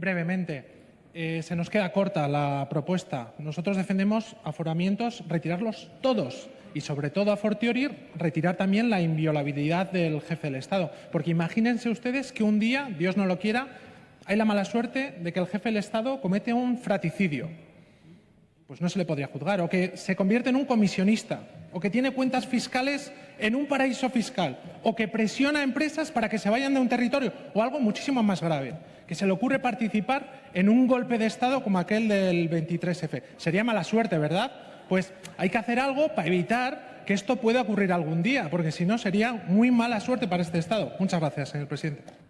brevemente. Eh, se nos queda corta la propuesta. Nosotros defendemos aforamientos, retirarlos todos y sobre todo a fortiori retirar también la inviolabilidad del jefe del Estado. Porque imagínense ustedes que un día, Dios no lo quiera, hay la mala suerte de que el jefe del Estado comete un fraticidio. Pues no se le podría juzgar. O que se convierte en un comisionista. O que tiene cuentas fiscales en un paraíso fiscal. O que presiona a empresas para que se vayan de un territorio. O algo muchísimo más grave. Que se le ocurre participar en un golpe de Estado como aquel del 23F. Sería mala suerte, ¿verdad? Pues hay que hacer algo para evitar que esto pueda ocurrir algún día, porque si no sería muy mala suerte para este Estado. Muchas gracias, señor presidente.